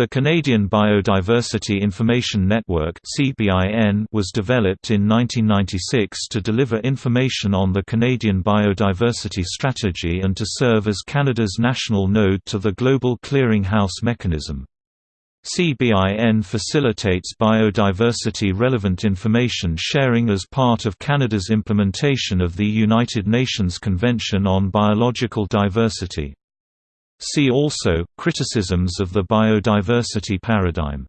The Canadian Biodiversity Information Network was developed in 1996 to deliver information on the Canadian biodiversity strategy and to serve as Canada's national node to the Global Clearinghouse mechanism. CBIN facilitates biodiversity-relevant information sharing as part of Canada's implementation of the United Nations Convention on Biological Diversity. See also, criticisms of the biodiversity paradigm